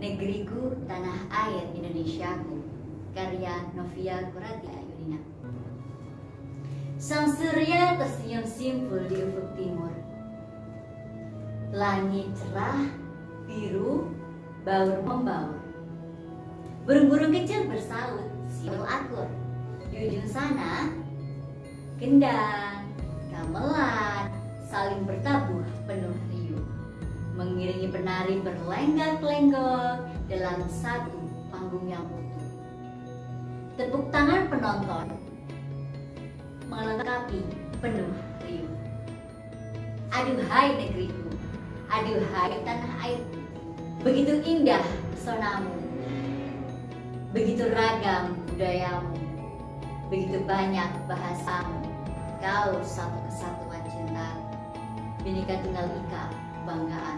Negeriku, Tanah Air Indonesiaku. Karya Novia Kuratia Ayudina Sang surya tersenyum simpul di ufuk timur. Langit cerah, biru, baur membaur. Burung-burung kecil bersaut, siul akur. Di ujung sana, gendang, gamelan, saling bertabuh penuh riuh mengiringi penari berlenggak-lenggok dalam satu panggung yang utuh. Tepuk tangan penonton melengkapi penuh riuh. Aduhai negeriku, aduhai tanah airku, begitu indah pesonamu, begitu ragam budayamu, begitu banyak bahasamu, kau satu kesatuan cinta, Binika Tunggal Ika, kebanggaan